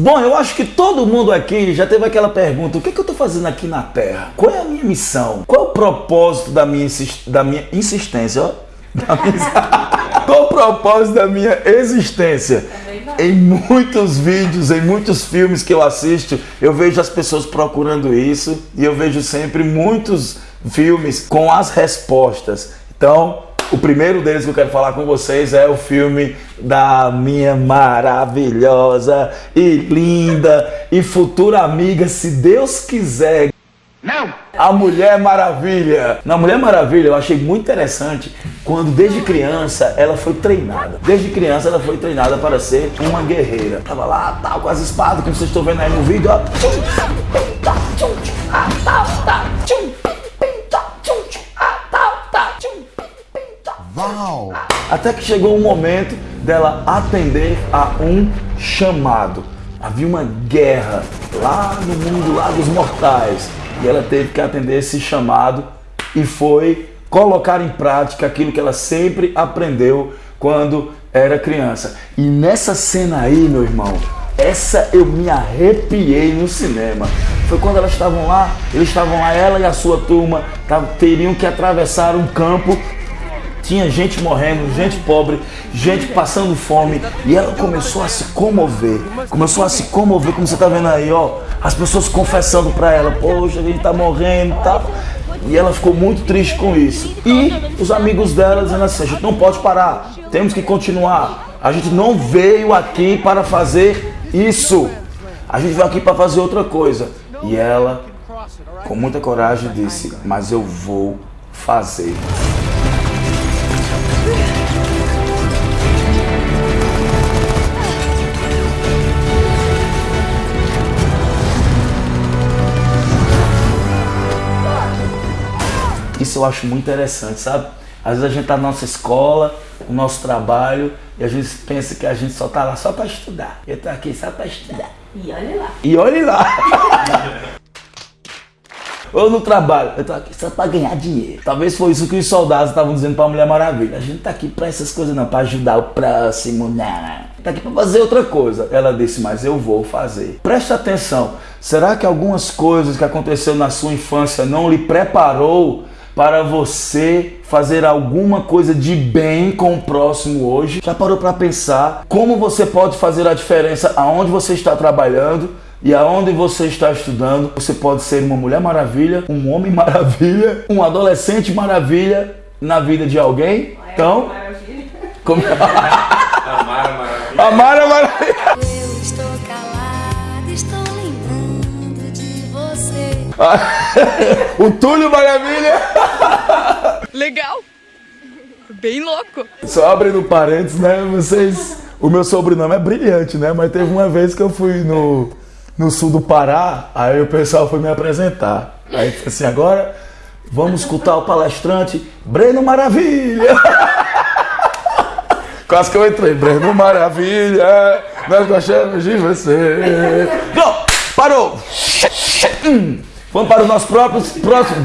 Bom, eu acho que todo mundo aqui já teve aquela pergunta: o que, é que eu estou fazendo aqui na Terra? Qual é a minha missão? Qual é o propósito da minha, da minha insistência? Ó? Da minha... Qual o propósito da minha existência? Em muitos vídeos, em muitos filmes que eu assisto, eu vejo as pessoas procurando isso e eu vejo sempre muitos filmes com as respostas. Então, o primeiro deles que eu quero falar com vocês é o filme da minha maravilhosa e linda e futura amiga, se Deus quiser. Não! A Mulher Maravilha. Na Mulher Maravilha eu achei muito interessante quando desde criança ela foi treinada. Desde criança ela foi treinada para ser uma guerreira. Tava lá, tal, com as espadas, como vocês estão vendo aí no vídeo, ó. Uau! Até que chegou um momento dela atender a um chamado. Havia uma guerra lá no mundo lá dos mortais e ela teve que atender esse chamado e foi colocar em prática aquilo que ela sempre aprendeu quando era criança. E nessa cena aí, meu irmão, essa eu me arrepiei no cinema. Foi quando elas estavam lá, eles estavam lá, ela e a sua turma, teriam que atravessar um campo tinha gente morrendo, gente pobre, gente passando fome. E ela começou a se comover. Começou a se comover, como você está vendo aí, ó. As pessoas confessando para ela, poxa, a gente está morrendo e tal. E ela ficou muito triste com isso. E os amigos dela dizendo assim, a gente não pode parar, temos que continuar. A gente não veio aqui para fazer isso. A gente veio aqui para fazer outra coisa. E ela, com muita coragem, disse, mas eu vou fazer. Isso eu acho muito interessante, sabe? Às vezes a gente tá na nossa escola, no nosso trabalho, e a gente pensa que a gente só tá lá só para estudar. Eu tô aqui só para estudar. E olhe lá. E olhe lá. Ou no trabalho, eu tô aqui só para ganhar dinheiro. Talvez foi isso que os soldados estavam dizendo para a Mulher Maravilha. A gente tá aqui para essas coisas não, para ajudar o próximo, não. Tá aqui para fazer outra coisa. Ela disse, mas eu vou fazer. Preste atenção. Será que algumas coisas que aconteceu na sua infância não lhe preparou para você fazer alguma coisa de bem com o próximo hoje? Já parou para pensar como você pode fazer a diferença aonde você está trabalhando? E aonde você está estudando, você pode ser uma mulher maravilha, um homem maravilha, um adolescente maravilha na vida de alguém. Então, como... a Mara Maravilha. A Mara Maravilha. o Túlio Maravilha. Legal. Bem louco. Só abrindo parênteses, né? Vocês. O meu sobrenome é brilhante, né? Mas teve uma vez que eu fui no no sul do Pará, aí o pessoal foi me apresentar. Aí assim, agora vamos escutar o palestrante Breno Maravilha. Quase que eu entrei, Breno Maravilha, nós gostamos de você. Não, parou. Vamos para o nosso próprio, próximo.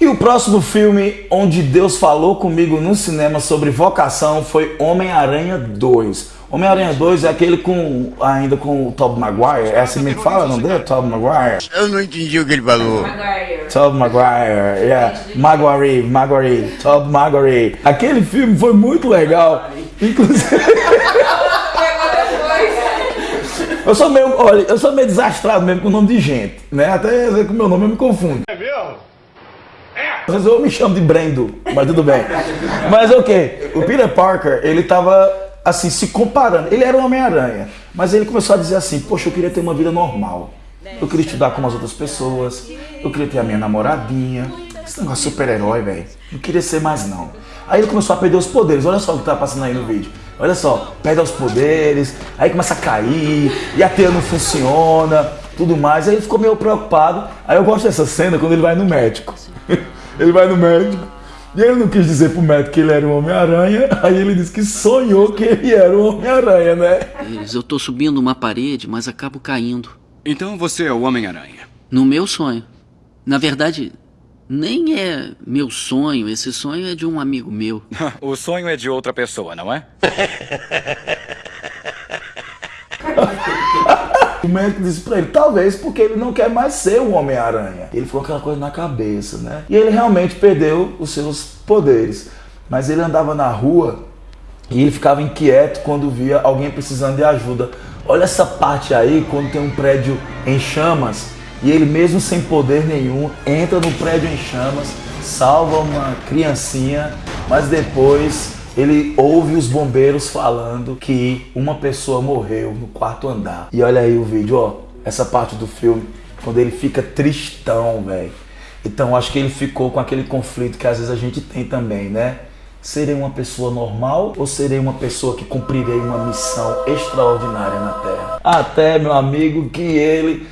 E o próximo filme onde Deus falou comigo no cinema sobre vocação foi Homem-Aranha 2. Homem-Aranha 2 é aquele com ainda com o Tobey Maguire. É assim que fala, não deu? Tobey Maguire. Eu não entendi o que ele falou. Tobey Maguire, yeah. Maguire, Maguire, Tobey Maguire. Aquele filme foi muito legal. Inclusive. Eu sou meio, olha, eu sou meio desastrado mesmo com o nome de gente, né? Até com o meu nome eu me confundo. É mesmo? Às vezes eu me chamo de Brendo, mas tudo bem. Mas o okay, que? O Peter Parker, ele tava assim, se comparando. Ele era um Homem-Aranha, mas ele começou a dizer assim: Poxa, eu queria ter uma vida normal. Eu queria estudar como as outras pessoas. Eu queria ter a minha namoradinha. Esse negócio de super-herói, velho. Não queria ser mais, não. Aí ele começou a perder os poderes. Olha só o que tá passando aí no vídeo. Olha só, perde os poderes, aí começa a cair, e a teia não funciona, tudo mais. Aí ele ficou meio preocupado. Aí eu gosto dessa cena quando ele vai no médico. ele vai no médico. E ele não quis dizer pro médico que ele era um Homem-Aranha, aí ele disse que sonhou que ele era um Homem-Aranha, né? Eu tô subindo uma parede, mas acabo caindo. Então você é o Homem-Aranha? No meu sonho. Na verdade, nem é meu sonho, esse sonho é de um amigo meu. o sonho é de outra pessoa, não é? médico disse pra ele, talvez porque ele não quer mais ser um Homem-Aranha. Ele ficou aquela coisa na cabeça, né? E ele realmente perdeu os seus poderes. Mas ele andava na rua e ele ficava inquieto quando via alguém precisando de ajuda. Olha essa parte aí, quando tem um prédio em chamas e ele, mesmo sem poder nenhum, entra no prédio em chamas, salva uma criancinha, mas depois ele ouve os bombeiros falando que uma pessoa morreu no quarto andar. E olha aí o vídeo, ó, essa parte do filme, quando ele fica tristão, velho. Então acho que ele ficou com aquele conflito que às vezes a gente tem também, né? Serei uma pessoa normal ou serei uma pessoa que cumprirei uma missão extraordinária na Terra? Até, meu amigo, que ele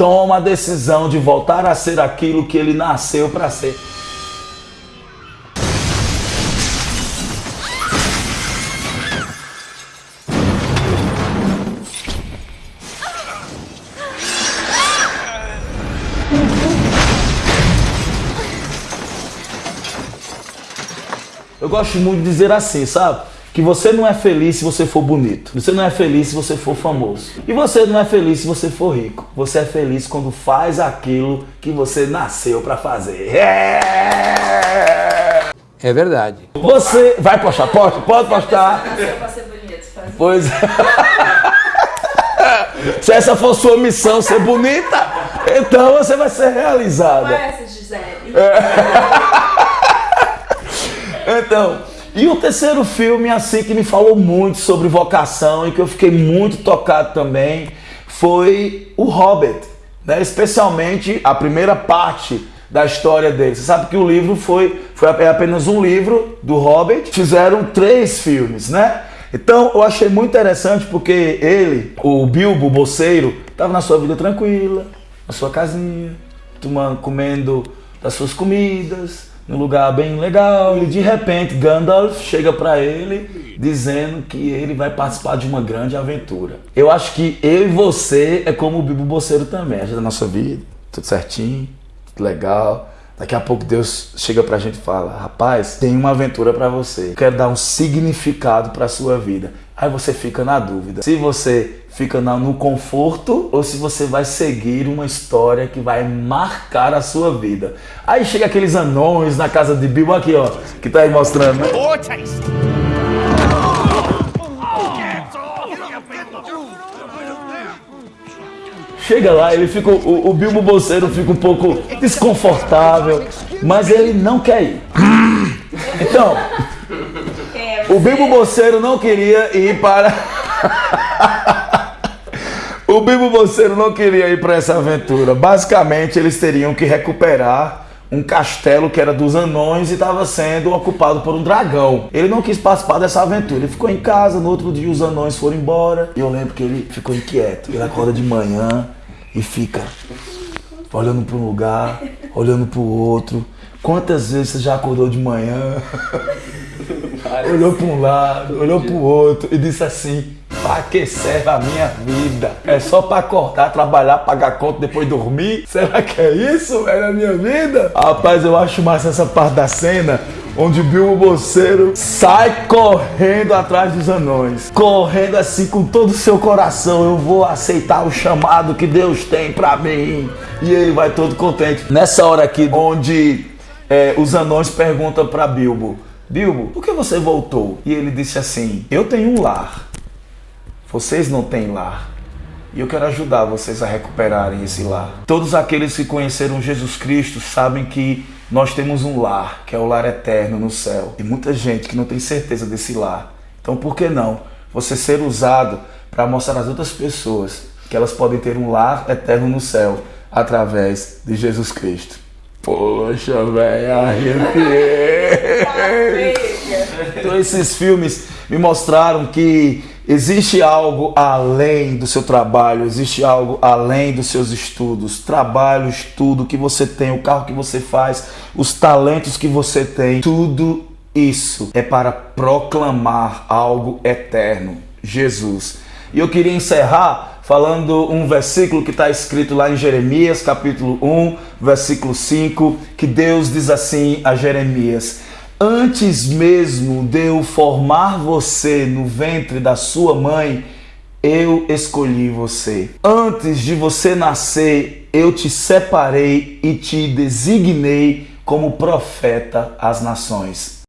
toma a decisão de voltar a ser aquilo que ele nasceu para ser. Eu gosto muito de dizer assim, sabe? Que você não é feliz se você for bonito. Você não é feliz se você for famoso. E você não é feliz se você for rico. Você é feliz quando faz aquilo que você nasceu para fazer. É... É verdade. Você vai postar, pode, pode postar. Nasceu pra ser bonito, fazer. Pois é. Se essa for sua missão ser bonita, então você vai ser realizada. Qual é essa, Gisele? Então, e o terceiro filme, assim, que me falou muito sobre vocação e que eu fiquei muito tocado também, foi o Hobbit, né? Especialmente a primeira parte da história dele. Você sabe que o livro foi, foi é apenas um livro do Hobbit, fizeram três filmes, né? Então eu achei muito interessante porque ele, o Bilbo o Bolseiro, estava na sua vida tranquila, na sua casinha, tomando, comendo das suas comidas, num lugar bem legal. E de repente Gandalf chega para ele dizendo que ele vai participar de uma grande aventura. Eu acho que eu e você é como o Bilbo Bolseiro também. A gente da nossa vida, tudo certinho, tudo legal. Daqui a pouco Deus chega pra gente e fala: Rapaz, tem uma aventura pra você. Quero dar um significado pra sua vida. Aí você fica na dúvida se você fica no conforto ou se você vai seguir uma história que vai marcar a sua vida. Aí chega aqueles anões na casa de Bilbo aqui, ó, que tá aí mostrando, né? Chega lá, ele fica, o, o Bilbo Bolseiro fica um pouco desconfortável, mas ele não quer ir. Então, o Bilbo Bolseiro não queria ir para. o Bilbo Bolseiro não queria ir para essa aventura. Basicamente, eles teriam que recuperar um castelo que era dos anões e estava sendo ocupado por um dragão. Ele não quis participar dessa aventura. Ele ficou em casa, no outro dia os anões foram embora. E eu lembro que ele ficou inquieto. Ele acorda de manhã e fica olhando para um lugar, olhando para o outro. Quantas vezes você já acordou de manhã, olhou para um lado, olhou para o outro e disse assim: Para que serve a minha vida? É só para acordar, trabalhar, pagar conta, depois dormir? Será que é isso? É a minha vida? Rapaz, eu acho massa essa parte da cena onde Bilbo Bolseiro sai correndo atrás dos anões, correndo assim com todo o seu coração. Eu vou aceitar o chamado que Deus tem pra mim. E ele vai todo contente. Nessa hora aqui, onde é, os anões perguntam pra Bilbo: Bilbo, por que você voltou? E ele disse assim: Eu tenho um lar. Vocês não têm lar. E eu quero ajudar vocês a recuperarem esse lar. Todos aqueles que conheceram Jesus Cristo sabem que nós temos um lar, que é o lar eterno no céu. E muita gente que não tem certeza desse lar. Então, por que não você ser usado para mostrar às outras pessoas que elas podem ter um lar eterno no céu através de Jesus Cristo? Poxa, velho, arrepiei. Então esses filmes me mostraram que existe algo além do seu trabalho, existe algo além dos seus estudos, trabalho, estudo que você tem, o carro que você faz, os talentos que você tem, tudo isso é para proclamar algo eterno, Jesus. E eu queria encerrar falando um versículo que está escrito lá em Jeremias, capítulo 1, versículo 5, que Deus diz assim a Jeremias: Antes mesmo de eu formar você no ventre da sua mãe, eu escolhi você. Antes de você nascer, eu te separei e te designei como profeta às nações.